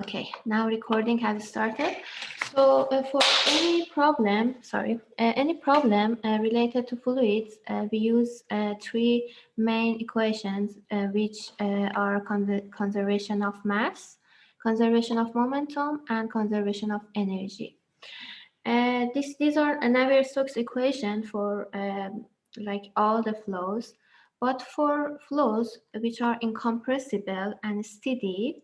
Okay, now recording has started. So uh, for any problem, sorry, uh, any problem uh, related to fluids, uh, we use uh, three main equations, uh, which are con conservation of mass, conservation of momentum, and conservation of energy. this, these are Navier-Stokes equation for um, like all the flows, but for flows which are incompressible and steady,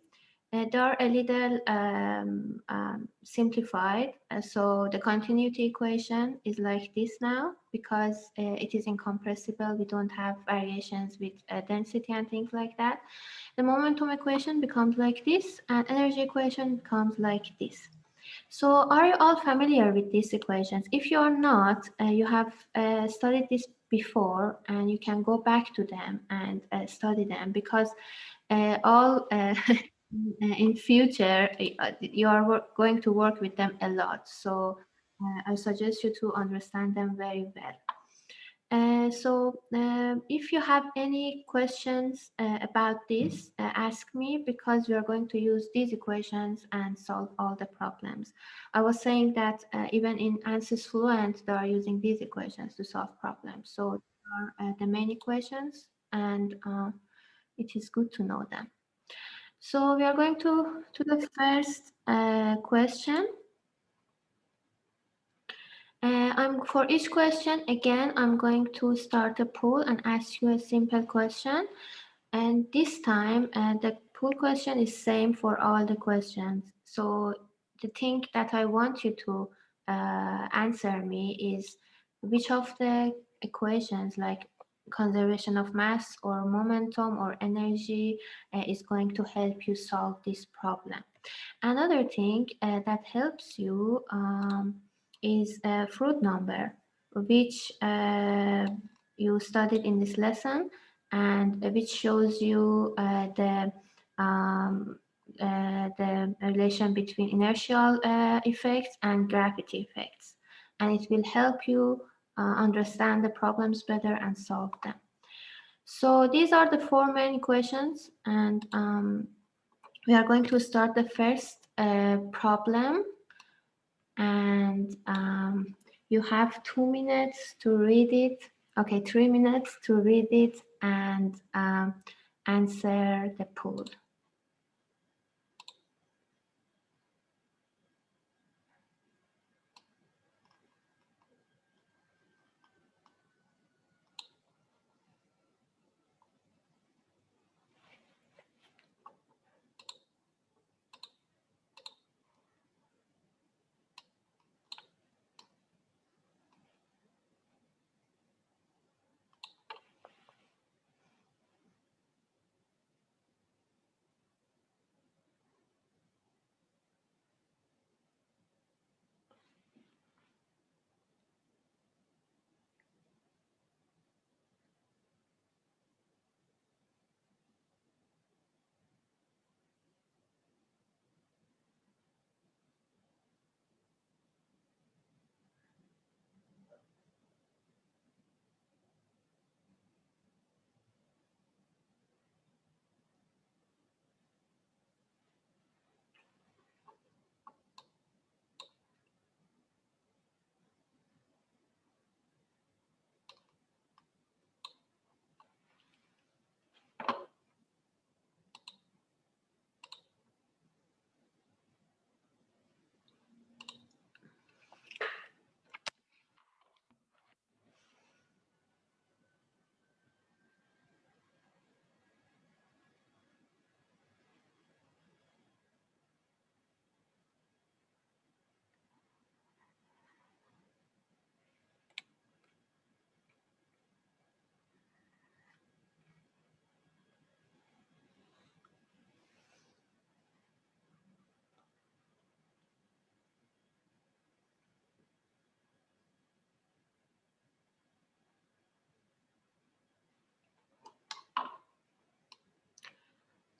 uh, they are a little um, um, simplified. Uh, so the continuity equation is like this now because uh, it is incompressible. We don't have variations with uh, density and things like that. The momentum equation becomes like this and energy equation becomes like this. So are you all familiar with these equations? If you are not, uh, you have uh, studied this before and you can go back to them and study them because all in future uh, you are going to work with them a lot so uh, I suggest you to understand them very well. Uh, so uh, if you have any questions uh, about this, ask me because we are going to use these equations and solve all the problems. I was saying that even in ANSYS Fluent, they are using these equations to solve problems. So are the main equations and it is good to know them. So we are going to, to the first uh, question. Uh, I'm for each question, again, I'm going to start a poll and ask you a simple question. And this time, uh, the poll question is same for all the questions. So the thing that I want you to uh, answer me is which of the equations like conservation of mass or momentum or energy uh, is going to help you solve this problem. Another thing uh, that helps you um, is a Froude number, which uh, you studied in this lesson and which shows you uh, the um, uh, the relation between inertial effects and gravity effects. And it will help you uh, understand the problems better and solve them. So these are the four main questions and um, we are going to start the first uh, problem and um, you have two minutes to read it. Okay, three minutes to read it and um, answer the poll.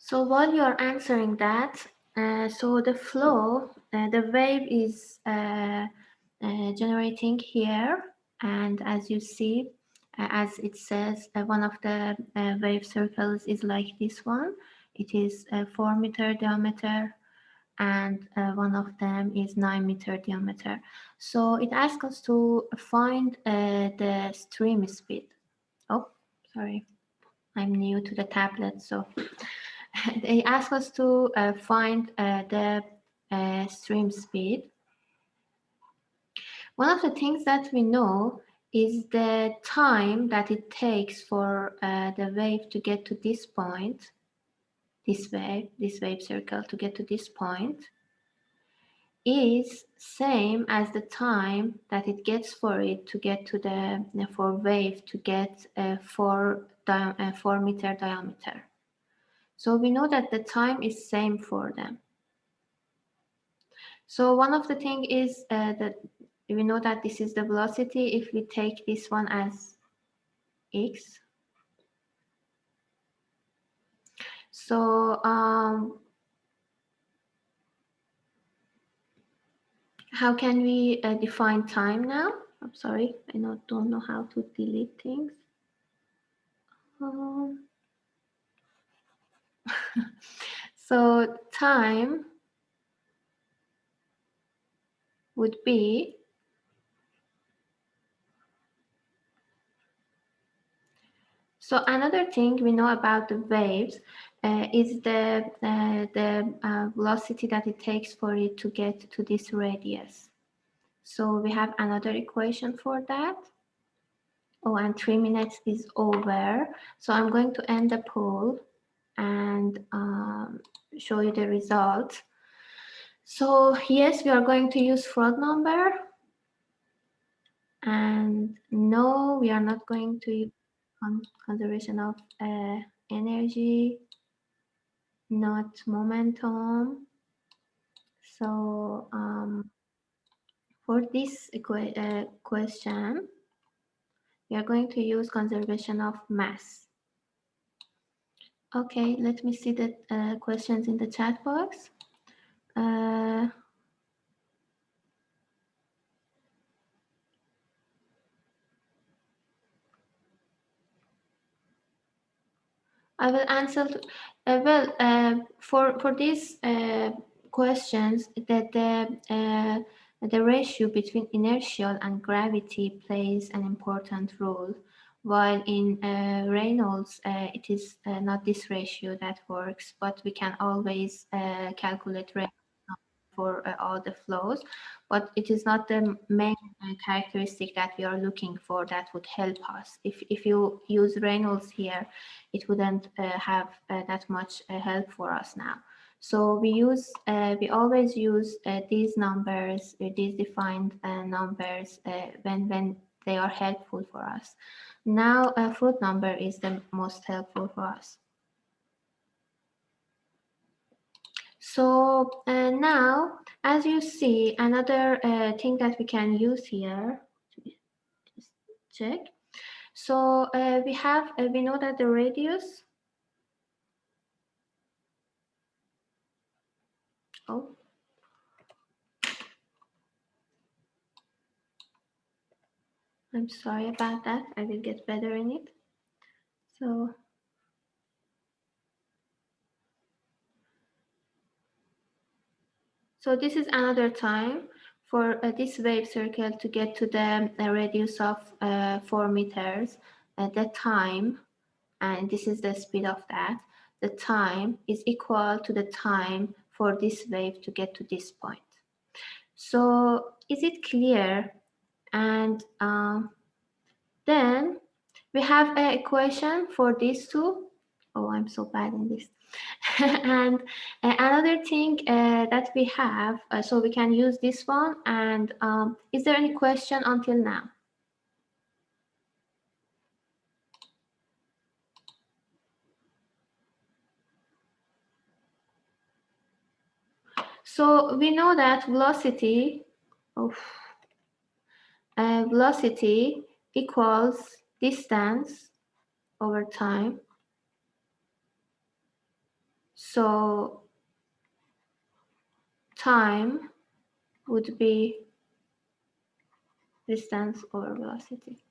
So while you're answering that, uh, so the flow, uh, the wave is uh, uh generating here. And as you see, uh, as it says, uh, one of the wave circles is like this one. It is a four meter diameter and one of them is 9 meter diameter. So it asks us to find the stream speed. Oh, sorry, I'm new to the tablet, so they ask us to uh, find uh, the uh, stream speed. One of the things that we know is the time that it takes for uh, the wave to get to this point, this wave, this wave circle to get to this point, is same as the time that it gets for it to get to the for wave to get a four uh, four meter diameter. So we know that the time is same for them. So one of the thing is uh, that we know that this is the velocity if we take this one as x. So um, how can we uh, define time now? I'm sorry, I not, don't know how to delete things. Um, so time would be So another thing we know about the waves uh, is the, uh, the uh, velocity that it takes for it to get to this radius. So we have another equation for that. Oh, and three minutes is over. So I'm going to end the poll and um, show you the result. So yes, we are going to use Froude number. And no, we are not going to use conservation of uh, energy, not momentum. So um, for this uh, question, we are going to use conservation of mass. Okay, let me see the uh, questions in the chat box. Uh, I will answer. Uh, well, uh, for for these uh, questions, that the uh, the ratio between inertial and gravity plays an important role. While in uh, Reynolds, uh, it is not this ratio that works, but we can always calculate for uh, all the flows, but it is not the main uh, characteristic that we are looking for that would help us. If, if you use Reynolds here, it wouldn't uh, have uh, that much uh, help for us now. So we use, uh, we always use these numbers, these defined numbers when, when they are helpful for us. Now a Froude number is the most helpful for us. So uh, now, as you see, another uh, thing that we can use here, just check. So uh, we have, uh, we know that the radius, oh, I'm sorry about that. I will get better in it. So So this is another time for uh, this wave circle to get to the uh, radius of uh, 4 meters. At the time, and this is the speed of that, the time is equal to the time for this wave to get to this point. So is it clear? And um, then we have an equation for these two. Oh, I'm so bad in this. and uh, another thing uh, that we have, uh, so we can use this one. And um, is there any question until now? So we know that velocity of uh, velocity equals distance over time so time would be distance over velocity.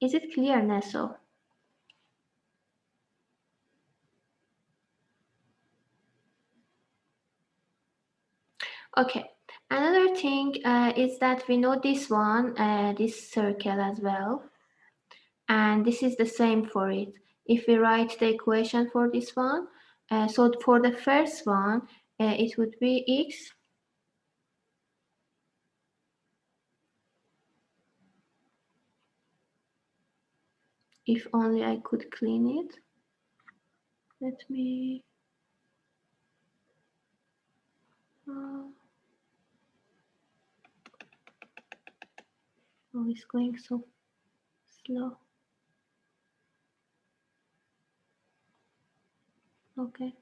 Is it clear, Neso? Okay, another thing uh, is that we know this one, uh, this circle as well. And this is the same for it. If we write the equation for this one, uh, so for the first one, uh, it would be x if only I could clean it. Let me uh, Oh, it's going so slow. Okay.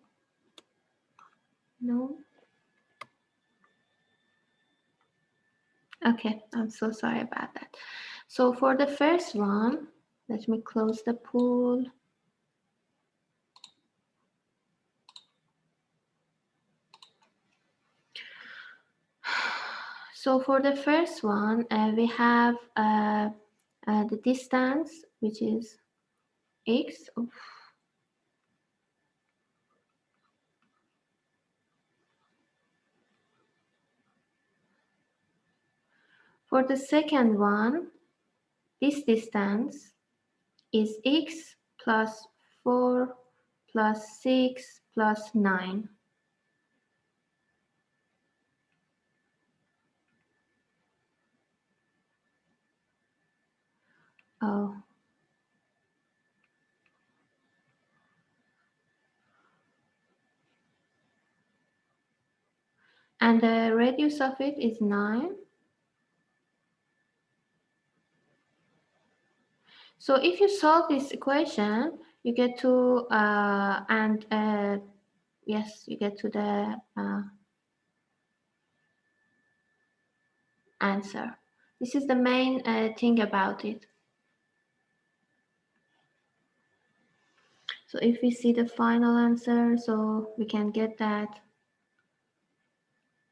No. Okay, I'm so sorry about that. So for the first one, let me close the pool. So for the first one, uh, we have uh, uh, the distance, which is x. For the second one, this distance is x plus 4 plus 6 plus 9. Oh. And the radius of it is 9. So if you solve this equation, you get to, uh, and uh, yes, you get to the uh, answer. This is the main uh, thing about it. So if we see the final answer, so we can get that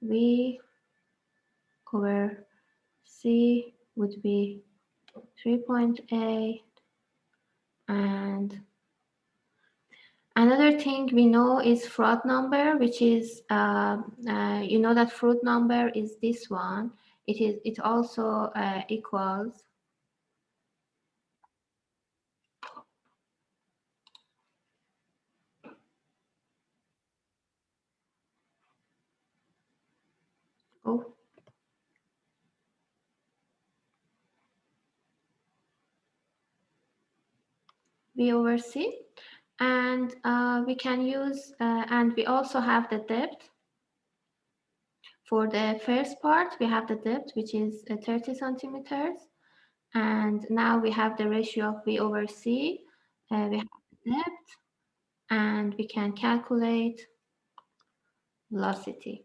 V over C would be 3.8 and another thing we know is Froude number which is uh, uh, you know that Froude number is this one. It is it also uh, equals Oh. V over C. And uh, we can use, uh, and we also have the depth. For the first part, we have the depth, which is uh, 30 centimeters. And now we have the ratio of V over C. We have the depth, and we can calculate velocity.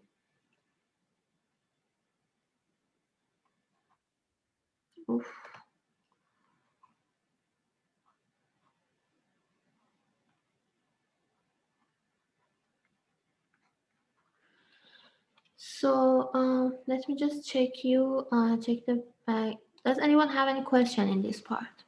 So uh, let me just check you, uh, check the, uh, does anyone have any question in this part?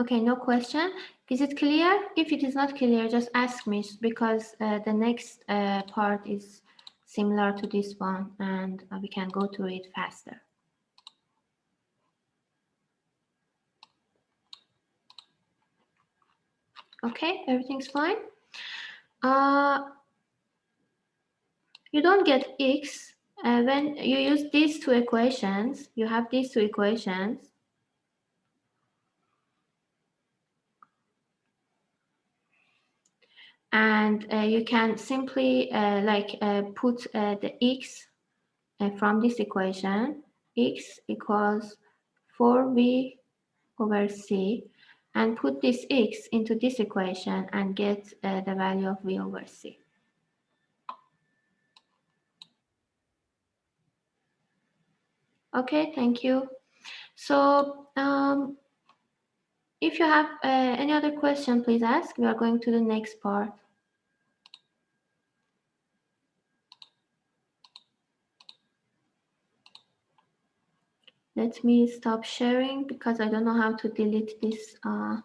Okay, no question. Is it clear? If it is not clear, just ask me because uh, the next uh, part is similar to this one and uh, we can go to it faster. Okay, everything's fine. Uh, you don't get x uh, when you use these two equations. You have these two equations and uh, you can simply uh, like uh, put uh, the x from this equation x equals 4v over c and put this x into this equation and get uh, the value of v over c. Okay, thank you. So um, if you have uh, any other question, please ask. We are going to the next part. Let me stop sharing because I don't know how to delete this. Uh...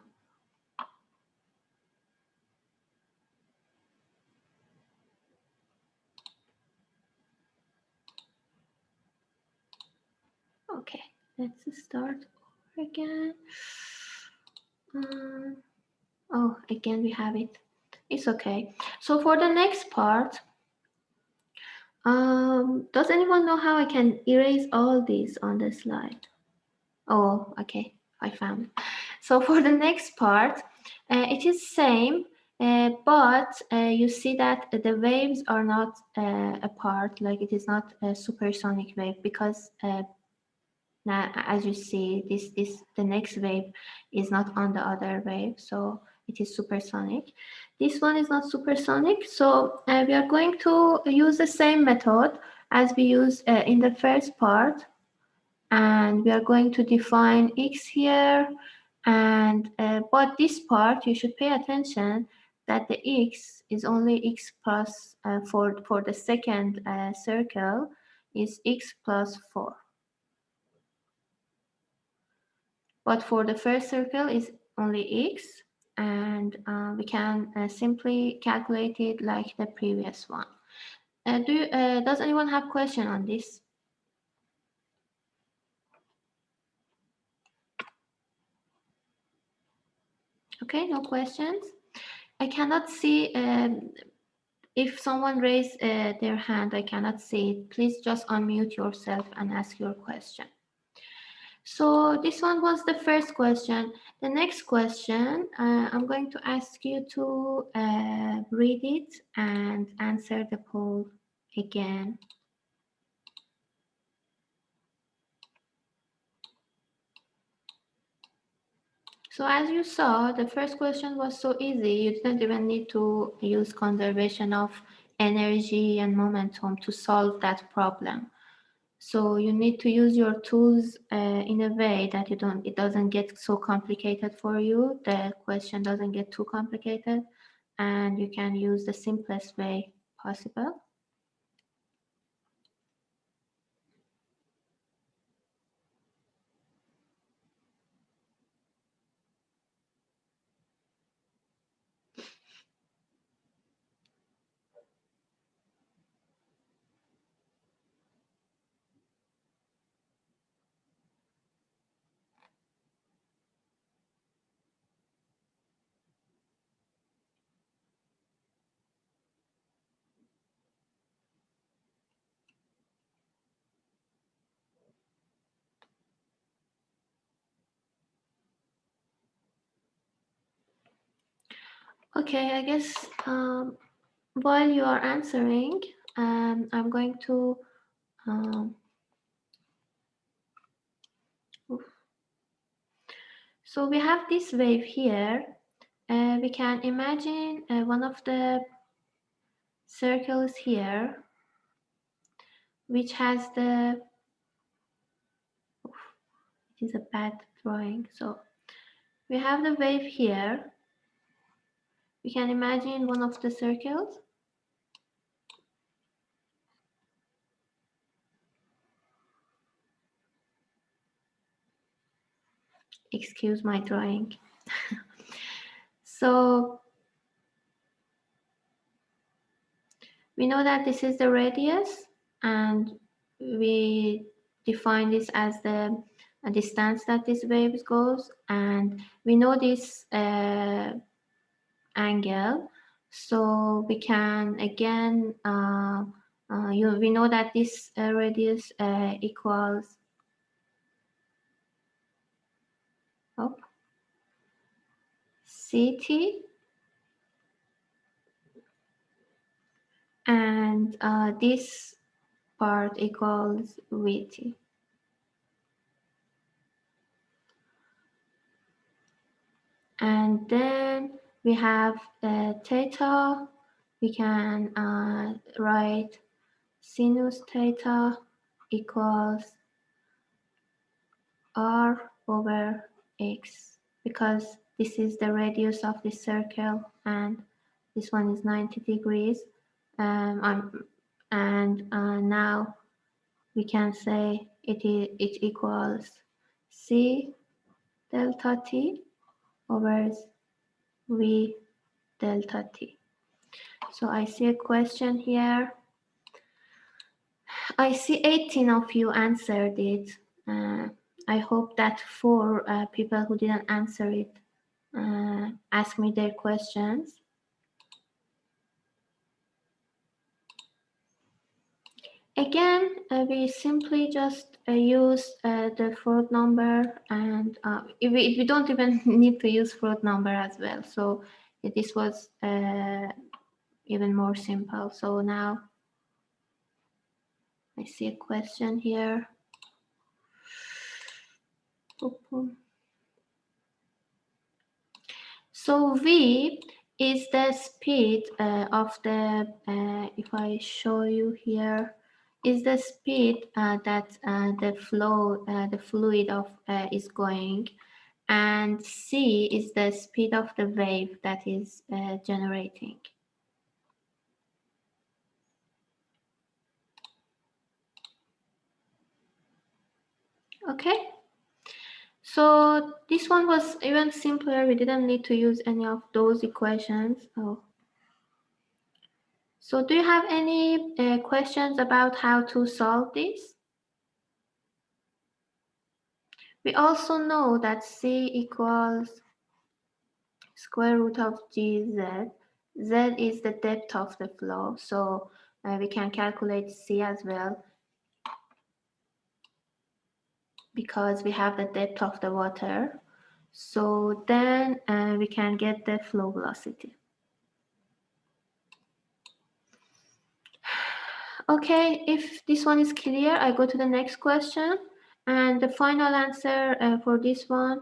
Okay, let's start over again. Um, oh, again, we have it. It's okay. So for the next part, um, does anyone know how I can erase all these on the slide? Oh, okay, I found. So for the next part, uh, it is same, uh, but uh, you see that the waves are not uh, apart, like it is not a supersonic wave because uh, now as you see, this this the next wave is not on the other wave, so it is supersonic. This one is not supersonic, so uh, we are going to use the same method as we used in the first part, and we are going to define x here and uh, but this part you should pay attention that the x is only x plus uh, for for the second uh, circle is x plus 4 but for the first circle is only x and uh, we can uh, simply calculate it like the previous one uh, do you, does anyone have question on this Okay, no questions. I cannot see um, if someone raised uh, their hand, I cannot see it. Please just unmute yourself and ask your question. So this one was the first question. The next question, uh, I'm going to ask you to uh, read it and answer the poll again. So as you saw, the first question was so easy. You didn't even need to use conservation of energy and momentum to solve that problem. So you need to use your tools uh, in a way that you don't, it doesn't get so complicated for you. The question doesn't get too complicated and you can use the simplest way possible. Okay, I guess um, while you are answering, um, I'm going to um, so we have this wave here. Uh, we can imagine uh, one of the circles here, which has the, it is a bad drawing. So we have the wave here we can imagine one of the circles. Excuse my drawing. so we know that this is the radius and we define this as the distance that this wave goes and we know this uh, angle. So we can again, uh, uh, you, we know that this uh, radius uh, equals oh, CT and uh, this part equals VT. And then we have uh, theta. We can uh, write sinus theta equals r over x because this is the radius of the circle and this one is 90 degrees um, and uh, now we can say it, is, it equals c delta t over V delta t. So I see a question here. I see 18 of you answered it. Uh, I hope that four uh, people who didn't answer it uh, ask me their questions. Again, uh, we simply just uh, use uh, the Froude number and we, we don't even need to use Froude number as well. So this was even more simple. So now I see a question here. So V is the speed uh, of the, uh, if I show you here, is the speed uh, that uh, the flow, uh, the fluid of uh, is going, and c is the speed of the wave that is uh, generating. Okay. So this one was even simpler. We didn't need to use any of those equations. Oh, so do you have any uh, questions about how to solve this? We also know that C equals square root of gz. Z is the depth of the flow, so uh, we can calculate C as well because we have the depth of the water. So then uh, we can get the flow velocity. Okay, if this one is clear, I go to the next question. And the final answer uh, for this one,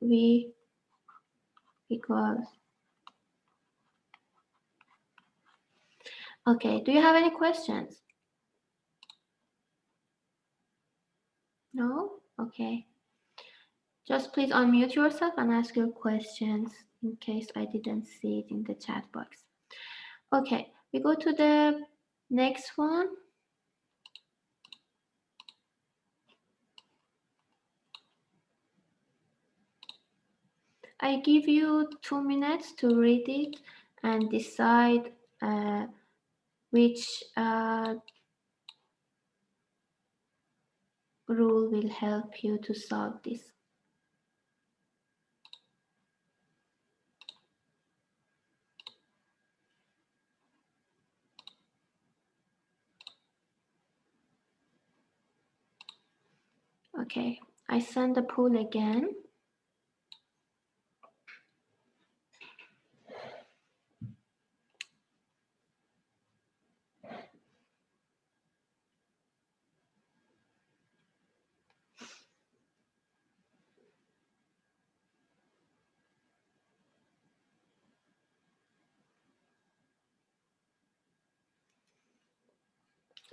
V equals. Okay, do you have any questions? No? Okay. Just please unmute yourself and ask your questions in case I didn't see it in the chat box. Okay, we go to the Next one. I give you two minutes to read it and decide uh, which uh, rule will help you to solve this. Okay, I send the pool again.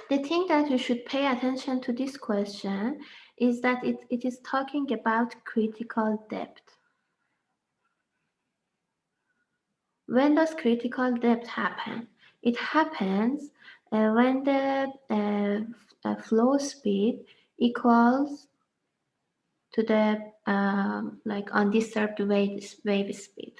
The thing that you should pay attention to this question is that it, it is talking about critical depth. When does critical depth happen? It happens uh, when the uh, flow speed equals to the um, like undisturbed wave, wave speed.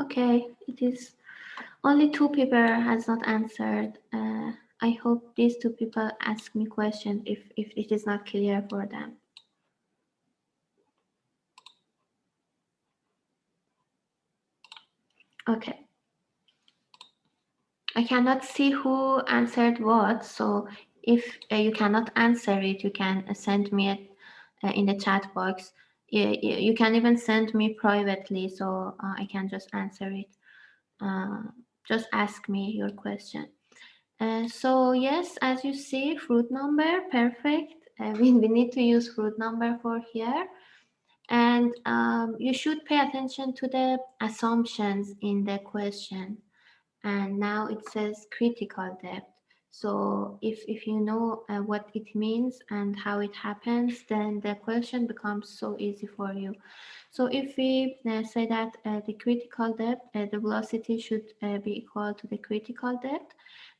Okay, it is only two people has not answered. Uh, I hope these two people ask me questions if, if it is not clear for them. Okay. I cannot see who answered what, so if uh, you cannot answer it, you can uh, send me it uh, in the chat box. You, you, can even send me privately, so uh, I can just answer it. Uh, just ask me your question. Uh, so yes, as you see, Froude number, perfect. we, we need to use Froude number for here. And um, you should pay attention to the assumptions in the question. And now it says critical depth. So if, if you know uh, what it means and how it happens, then the question becomes so easy for you. So if we uh, say that uh, the critical depth, uh, the velocity should uh, be equal to the critical depth.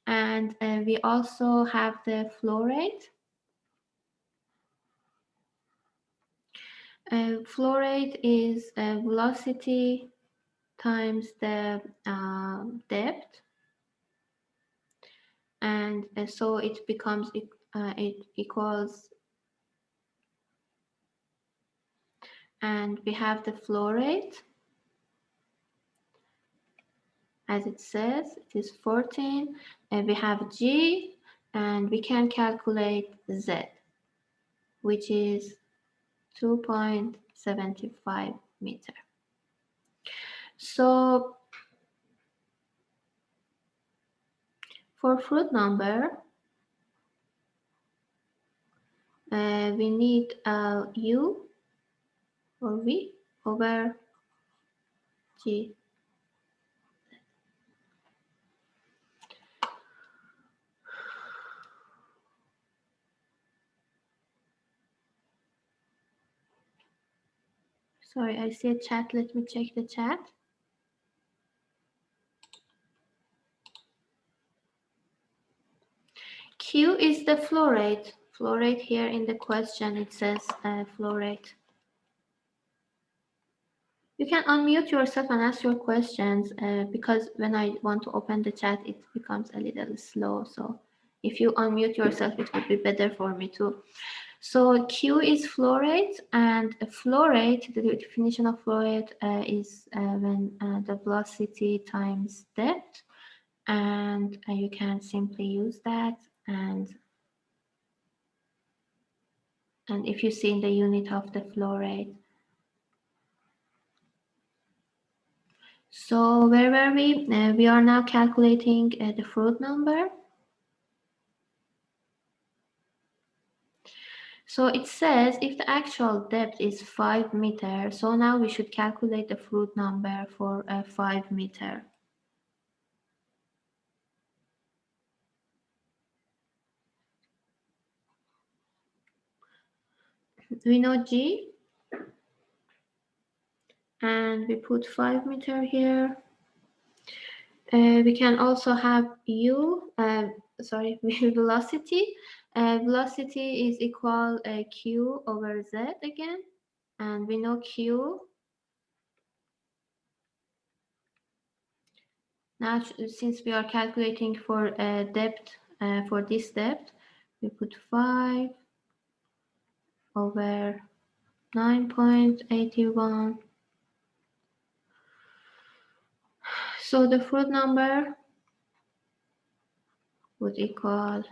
And uh, we also have the flow rate. flow rate is velocity times the depth and uh, so it becomes uh, it equals and we have the flow rate. As it says it is 14 and we have g and we can calculate z which is 2.75 meter. So For Froude number, uh, we need uh, u or v over g. Sorry, I see a chat. Let me check the chat. Q is the flow rate. Flow rate here in the question, it says uh, flow rate. You can unmute yourself and ask your questions uh, because when I want to open the chat, it becomes a little slow. So if you unmute yourself, it would be better for me too. So Q is flow rate and flow rate, the definition of flow rate uh, is uh, when uh, the velocity times depth and uh, you can simply use that and and if you see in the unit of the flow rate. So where were we? Uh, we are now calculating uh, the Froude number. So it says if the actual depth is 5 meter, so now we should calculate the Froude number for uh, 5 meter. We know G and we put 5 meter here. Uh, we can also have U, uh, sorry, velocity. Uh, velocity is equal uh, Q over Z again. And we know Q. Now, since we are calculating for uh, depth, uh, for this depth, we put 5 over 9.81. So the Froude number would equal.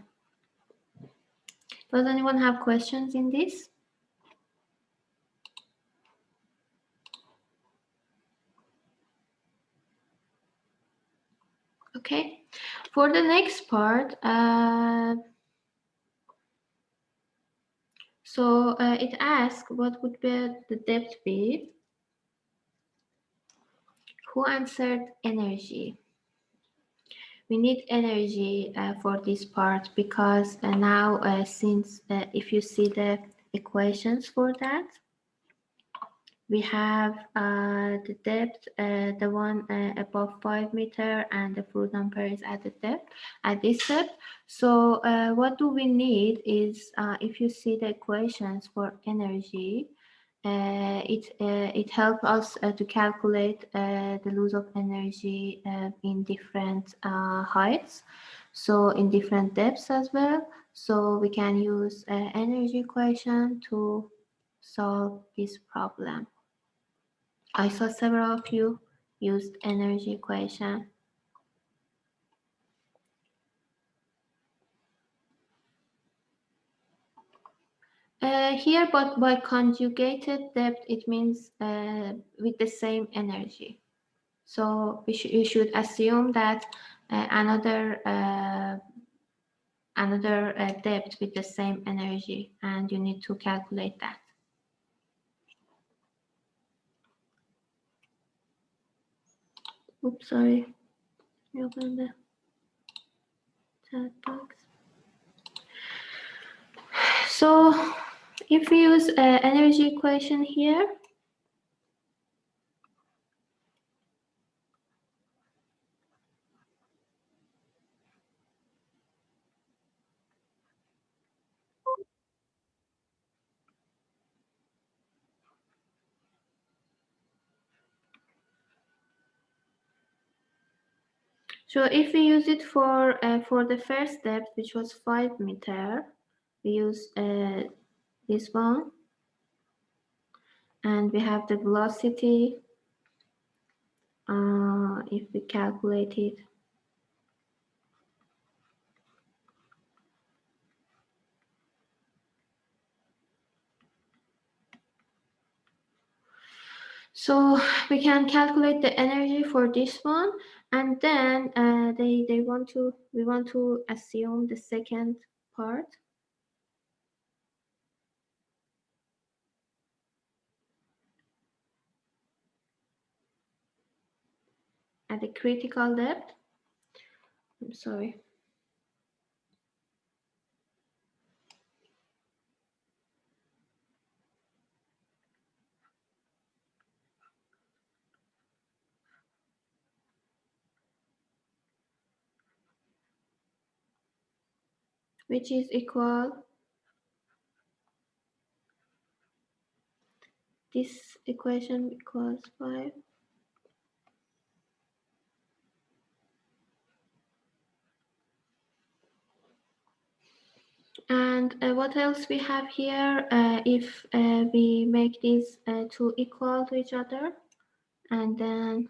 Does anyone have questions in this? Okay, for the next part, uh, so uh, it asks what would be the depth be? Who answered energy? We need energy uh, for this part because uh, now uh, since uh, if you see the equations for that, we have uh, the depth, uh, the one uh, above five meter and the Froude number is at the depth, at this depth. So uh, what do we need is, uh, if you see the equations for energy, uh, it it helps us to calculate the loss of energy in different heights, so in different depths as well. So we can use energy equation to solve this problem. I saw several of you used energy equation. Uh, here, but by conjugated depth, it means uh, with the same energy. So we sh you should assume that uh, another uh, another uh, depth with the same energy, and you need to calculate that. Oops, sorry. Open the chat box. So if we use uh, energy equation here, So if we use it for uh, for the first step, which was five meter, we use uh, this one. And we have the velocity, uh, if we calculate it. So we can calculate the energy for this one, and then uh, they they want to we want to assume the second part. at the critical depth. I'm sorry. Which is equal this equation equals 5 And uh, what else we have here? Uh, if uh, we make these uh, two equal to each other, and then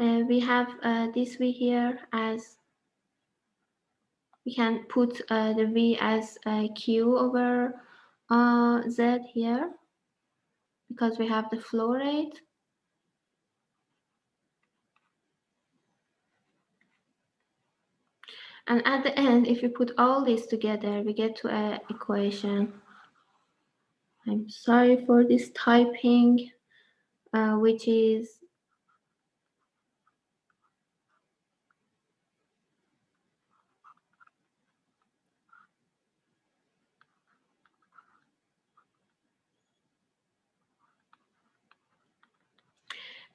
uh, we have uh, this v here as we can put the v as q over z here because we have the flow rate And at the end, if we put all this together, we get to an equation. I'm sorry for this typing, uh, which is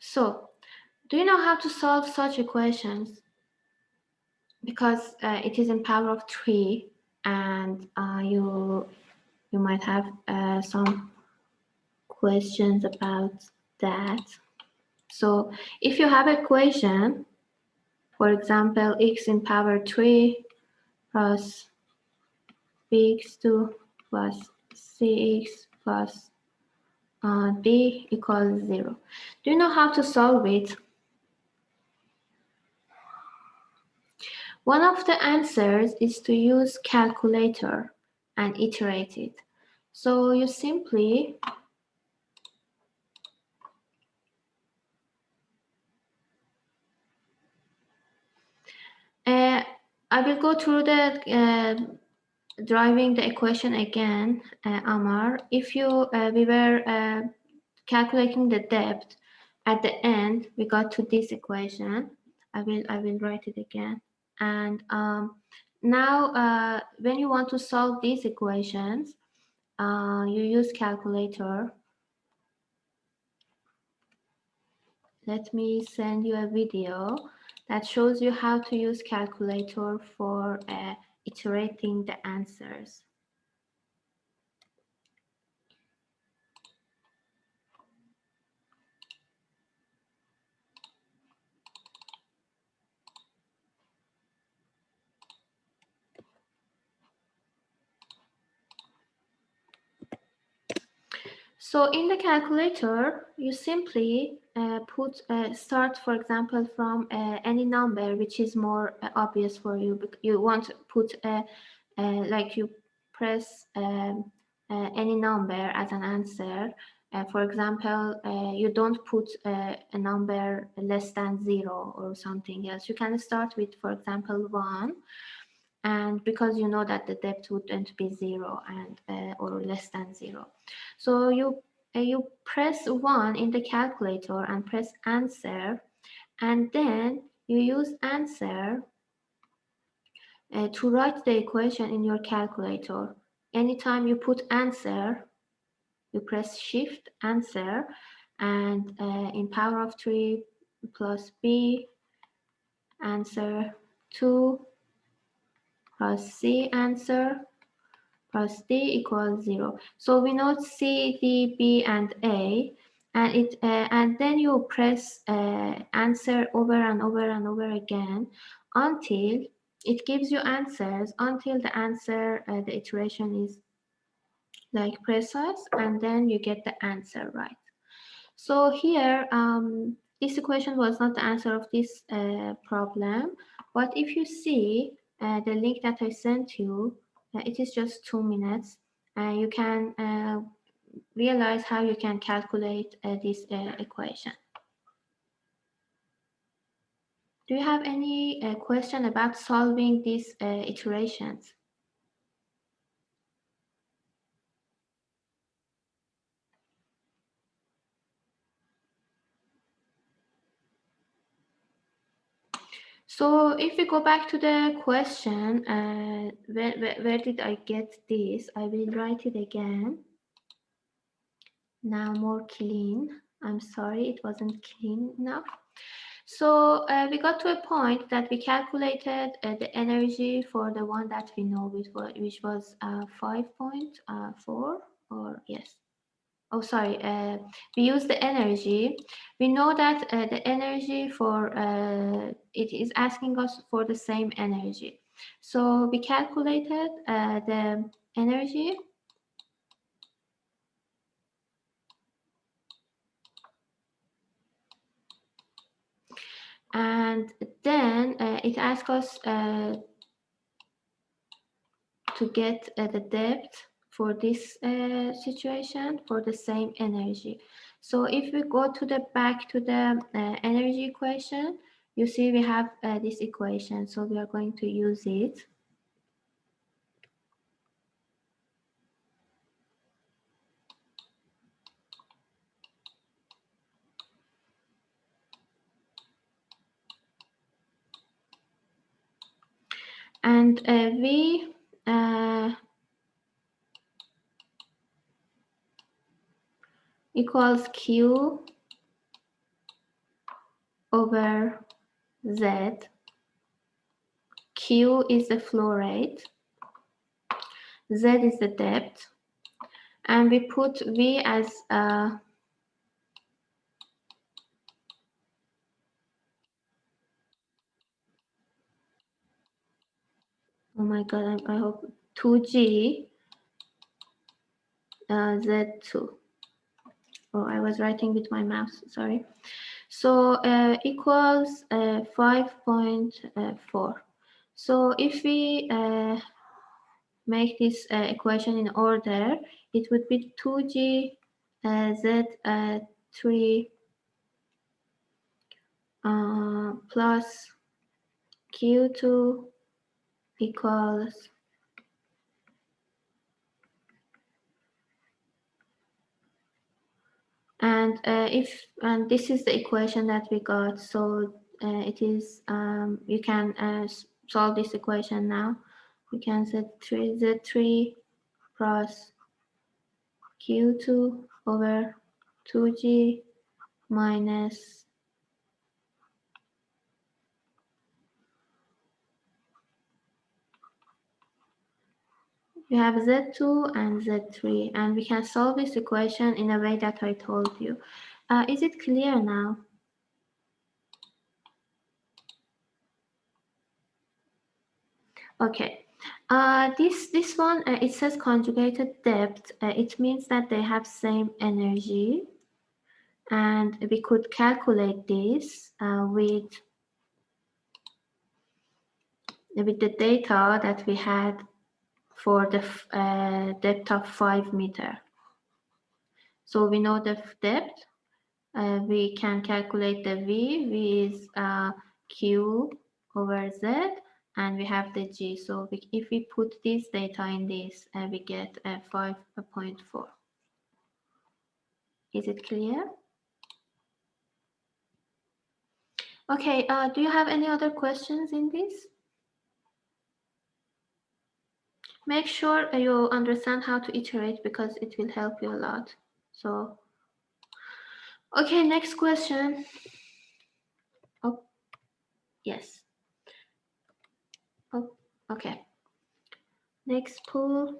So, do you know how to solve such equations? because uh, it is in power of three and uh, you you might have uh, some questions about that. So if you have equation, for example, x in power 3 plus bx2 plus cx plus uh, d equals 0. Do you know how to solve it? One of the answers is to use calculator and iterate it. So you simply uh, I will go through the uh, driving the equation again, uh, Amar. If you uh, we were uh, calculating the depth at the end, we got to this equation. I will I will write it again. And um, now uh, when you want to solve these equations, uh, you use calculator. Let me send you a video that shows you how to use calculator for uh, iterating the answers. So in the calculator, you simply uh, put uh, start, for example, from uh, any number which is more uh, obvious for you. You want to put uh, uh, like you press um, any number as an answer. for example, you don't put a number less than zero or something else. You can start with, for example, one and because you know that the depth wouldn't be zero and uh, or less than zero. So you uh, you press one in the calculator and press answer and then you use answer uh, to write the equation in your calculator. Anytime you put answer you press shift answer and uh, in power of 3 plus b answer 2 plus C answer plus D equals zero. So we know C, D, B, and A, and it uh, and then you press uh, answer over and over and over again until it gives you answers until the answer uh, the iteration is like precise and then you get the answer right. So here um, this equation was not the answer of this uh, problem, but if you see uh, the link that I sent you, uh, it is just two minutes. Uh, you can uh, realize how you can calculate uh, this equation. Do you have any question about solving these iterations? So if we go back to the question, uh, where, where, where did I get this? I will write it again. Now more clean. I'm sorry, it wasn't clean enough. So uh, we got to a point that we calculated uh, the energy for the one that we know, which was, which was uh, 5.4 uh, or yes, oh sorry uh, we use the energy. We know that uh, the energy for uh, it is asking us for the same energy. So we calculated uh, the energy. And then uh, it asks us uh, to get the depth for this uh, situation for the same energy. So if we go to the back to the uh, energy equation, you see we have uh, this equation. So we are going to use it. And uh, we uh, equals Q over Z. Q is the flow rate. Z is the depth. And we put V as a Oh my God, I, I hope 2G uh, Z2 oh, I was writing with my mouse, sorry. So uh, equals uh, 5.4. So if we uh, make this uh, equation in order, it would be 2g uh, z uh, 3 plus q2 equals and uh, if and this is the equation that we got. So uh, it is um, you can uh, solve this equation now. We can set 3 z3 plus q2 over 2g minus We have Z2 and Z3, and we can solve this equation in a way that I told you. Uh, is it clear now? Okay. Uh, this this one uh, it says conjugated depth. Uh, it means that they have same energy, and we could calculate this uh, with with the data that we had for the uh, depth of five meter. So we know the depth. Uh, we can calculate the V. V is Q over Z and we have the G. So we, if we put this data in this, uh, we get uh, 5.4. Is it clear? Okay, uh, do you have any other questions in this? Make sure you understand how to iterate because it will help you a lot. So, okay, next question. Oh, yes. Oh, okay. Next pool.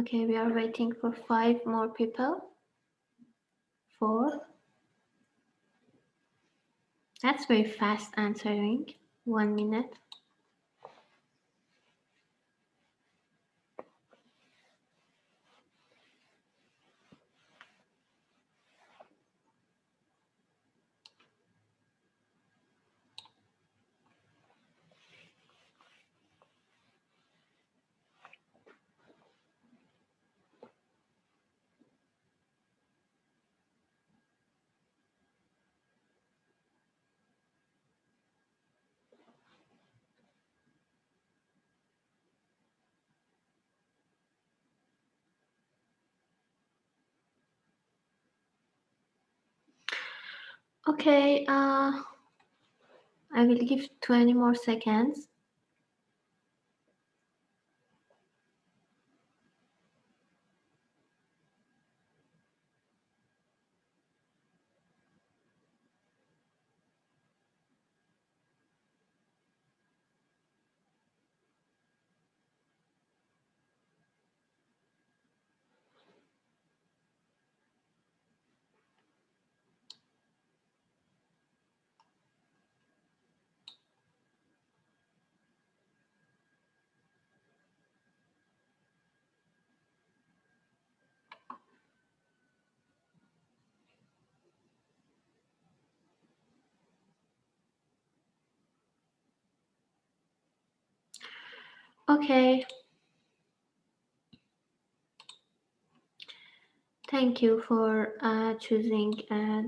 Okay, we are waiting for five more people. Four. That's very fast answering. One minute. Okay, uh, I will give 20 more seconds. Okay. Thank you for uh, choosing uh,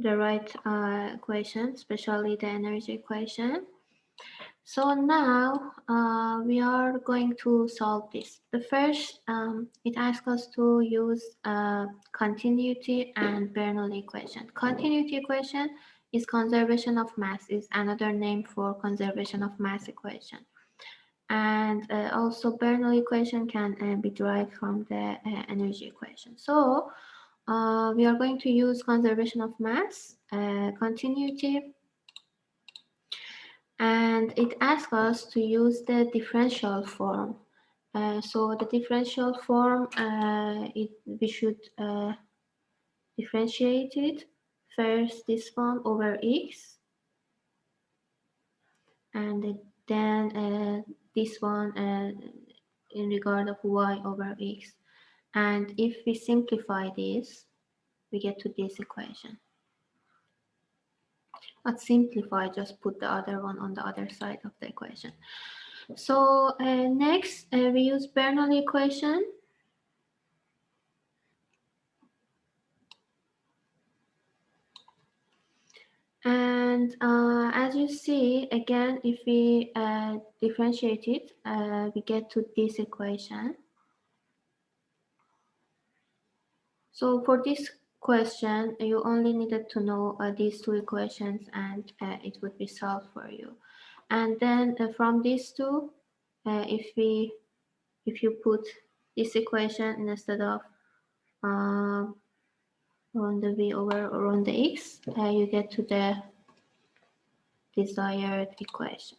the right uh, equation, especially the energy equation. So now uh, we are going to solve this. The first, um, it asks us to use uh, continuity and Bernoulli equation. Continuity equation is conservation of mass, is another name for conservation of mass equation and uh, also Bernoulli equation can uh, be derived from the uh, energy equation. So uh, we are going to use conservation of mass, uh, continuity, and it asks us to use the differential form. So the differential form, it, we should differentiate it. First this one over x, and then uh, this one in regard of y over x. And if we simplify this, we get to this equation. Not simplify, just put the other one on the other side of the equation. So uh, next, uh, we use Bernoulli equation. And uh, as you see, again, if we uh, differentiate it, uh, we get to this equation. So for this question, you only needed to know uh, these two equations and uh, it would be solved for you. And then uh, from these two, if we if you put this equation instead of on the v over or on the x, you get to the desired equation.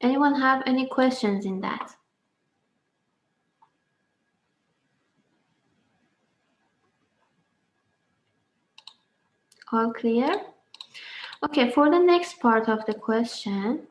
Anyone have any questions in that? All clear? Okay, for the next part of the question,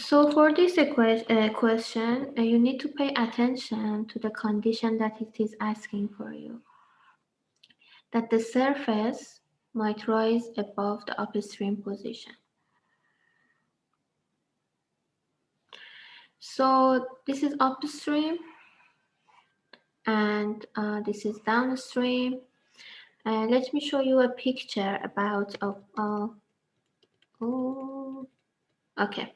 So for this uh, question, uh, you need to pay attention to the condition that it is asking for you. That the surface might rise above the upstream position. So this is upstream and uh, this is downstream. Uh, let me show you a picture about, uh, oh, okay.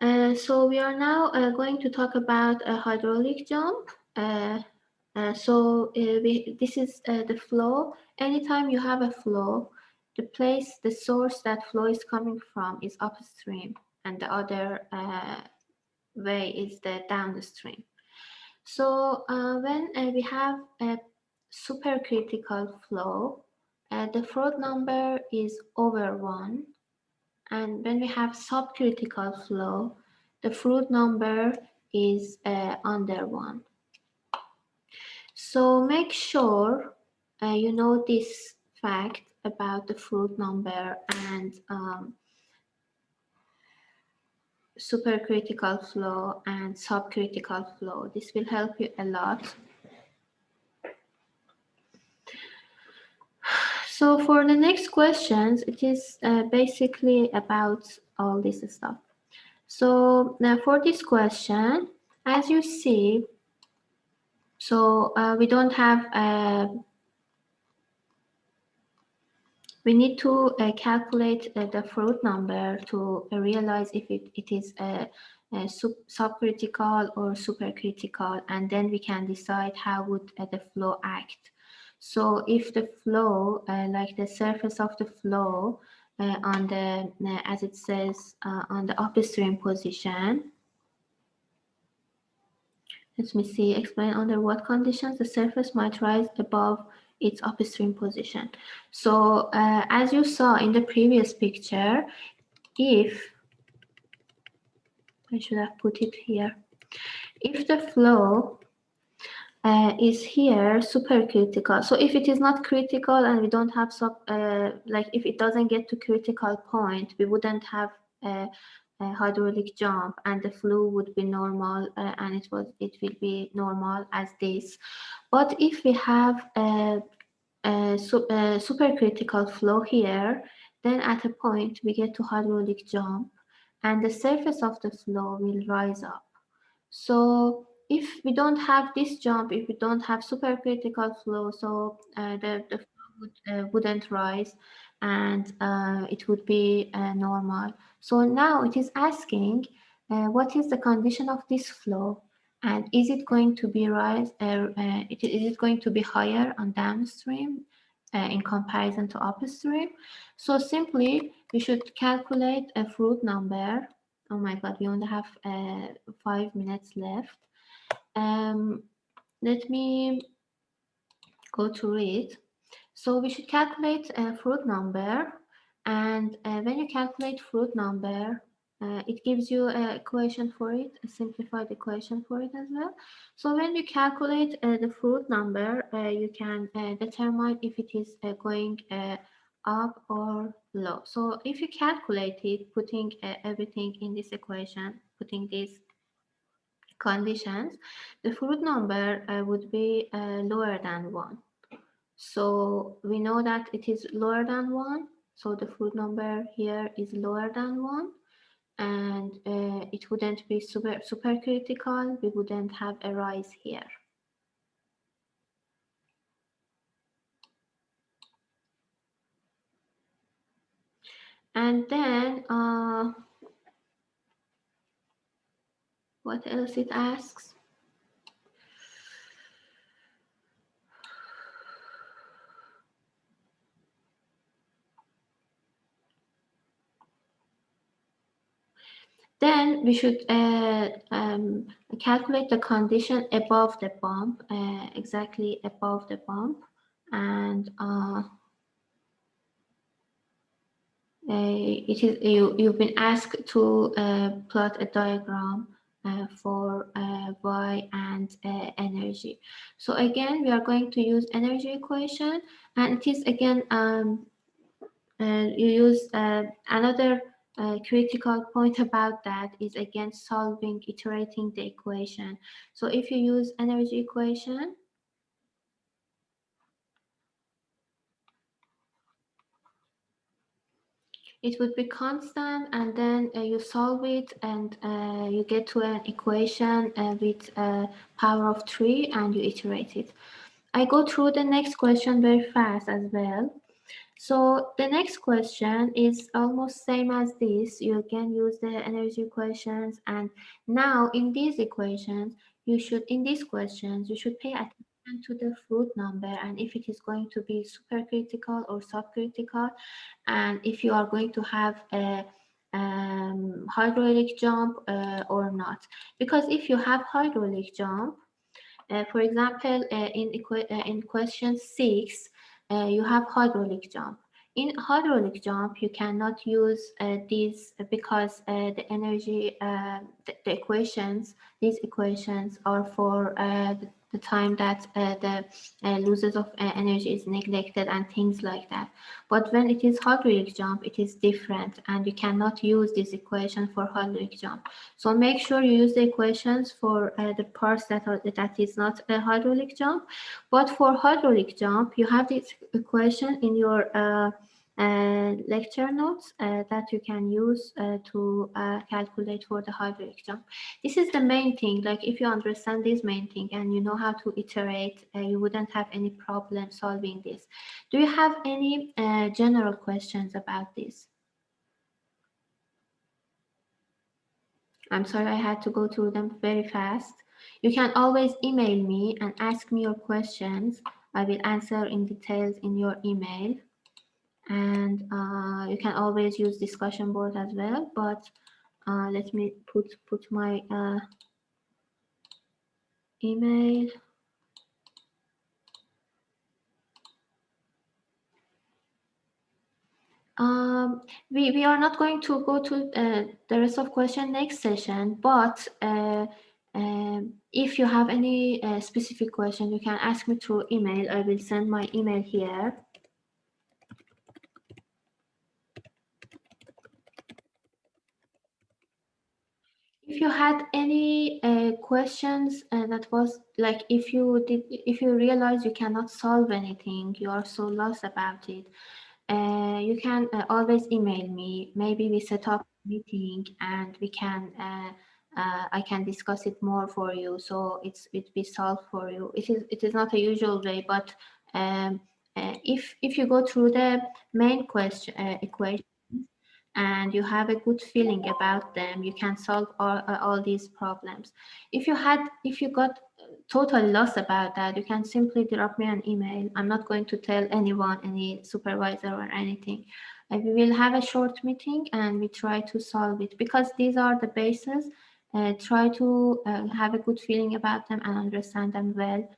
Uh, so we are now uh, going to talk about a hydraulic jump. Uh, uh so uh, we, this is the flow. Anytime you have a flow, the place, the source that flow is coming from is upstream and the other way is the downstream. So when we have a supercritical flow, the Froude number is over 1 and when we have subcritical flow, the Froude number is uh, under 1. So make sure uh, you know this fact about the Froude number and um, supercritical flow and subcritical flow. This will help you a lot. So for the next questions, it is uh, basically about all this stuff. So now for this question, as you see, so uh, we don't have, uh, we need to uh, calculate uh, the Froude number to realize if it, it is a, a sub subcritical or supercritical, and then we can decide how would uh, the flow act. So if the flow, uh, like the surface of the flow uh, on the, uh, as it says, uh, on the upstream position, let me see, explain under what conditions the surface might rise above its upstream position. So uh, as you saw in the previous picture, if, I should have put it here, if the flow uh, is here supercritical. So if it is not critical and we don't have sub, uh, like if it doesn't get to critical point, we wouldn't have a, a hydraulic jump and the flow would be normal uh, and it was it will be normal as this. But if we have a a, a supercritical flow here. Then at a point, we get to hydraulic jump and the surface of the flow will rise up. So if we don't have this jump, if we don't have supercritical flow, so uh, the, the flow would, uh, wouldn't rise and uh, it would be uh, normal. So now it is asking uh, what is the condition of this flow and is it going to be rise, uh, is it going to be higher on downstream in comparison to upstream? So simply we should calculate a Froude number. Oh my God, we only have five minutes left. Um, let me go to it. So we should calculate a Froude number. And uh, when you calculate Froude number, uh, it gives you an equation for it, a simplified equation for it as well. So when you calculate uh, the Froude number, uh, you can uh, determine if it is uh, going up or low. So if you calculate it, putting everything in this equation, putting these conditions, the Froude number uh, would be uh, lower than 1. So we know that it is lower than one. So the Froude number here is lower than one and uh, it wouldn't be super, super critical. We wouldn't have a rise here. And then uh, what else it asks? Then we should uh, um, calculate the condition above the bump, uh, exactly above the bump. And uh, it is you, you've been asked to uh, plot a diagram uh, Uh, for uh, Y and uh, energy. So again, we are going to use energy equation and it is again, um, uh, you use another a critical point about that is again solving, iterating the equation. So if you use energy equation, it would be constant and then uh, you solve it and uh, you get to an equation uh, with a power of 3 and you iterate it. I go through the next question very fast as well. So the next question is almost same as this. You can use the energy equations and now in these equations, you should, in these questions, you should pay attention to the Froude number and if it is going to be supercritical or subcritical and if you are going to have a um, hydraulic jump uh, or not. Because if you have hydraulic jump, uh, for example, uh, in, uh, in question six, uh, you have hydraulic jump. In hydraulic jump, you cannot use uh, these because the energy, the, the, equations, these equations are for the time that uh, the uh, losses of uh, energy is neglected and things like that. But when it is hydraulic jump, it is different and you cannot use this equation for hydraulic jump. So make sure you use the equations for uh, the parts that are that is not a hydraulic jump. But for hydraulic jump, you have this equation in your uh, lecture notes uh, that you can use uh, to calculate for the hydraulic jump. This is the main thing, like if you understand this main thing and you know how to iterate, you wouldn't have any problem solving this. Do you have any general questions about this? I'm sorry I had to go through them very fast. You can always email me and ask me your questions. I will answer in details in your email and uh, you can always use discussion board as well but uh, let me put put my uh, email. Um, we, we are not going to go to uh, the rest of question next session but uh, um, if you have any uh, specific question you can ask me through email. I will send my email here if you had any uh, questions uh, that was like if you did if you realize you cannot solve anything you are so lost about it uh, you can uh, always email me. Maybe we set up a meeting and we can uh, uh, I can discuss it more for you. So it's it be solved for you. It is it is not a usual way but um, if if you go through the main question equation and you have a good feeling about them, you can solve all, uh, all these problems. If you had, if you got totally lost about that, you can simply drop me an email. I'm not going to tell anyone, any supervisor or anything. We will have a short meeting and we try to solve it because these are the bases. Uh, try to uh, have a good feeling about them and understand them well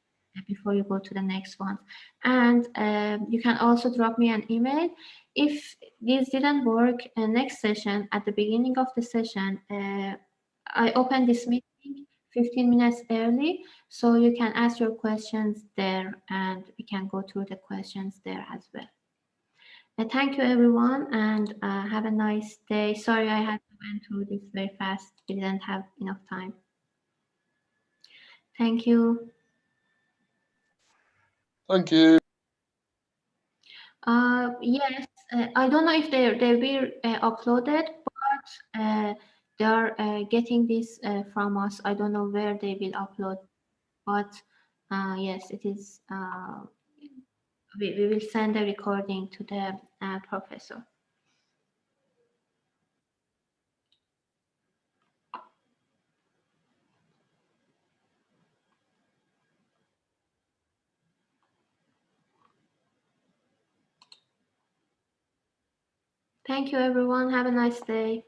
before you go to the next one. And um, you can also drop me an email. If this didn't work, uh, next session, at the beginning of the session, uh, I open this meeting 15 minutes early, so you can ask your questions there and we can go through the questions there as well. Uh, thank you everyone and uh, have a nice day. Sorry I had to went through this very fast. We didn't have enough time. Thank you. Thank you. Uh, yes, uh, I don't know if they they will uh, uploaded, but uh, they are uh, getting this uh, from us. I don't know where they will upload, but yes, it is. We, we will send a recording to the professor. Thank you, everyone. Have a nice day.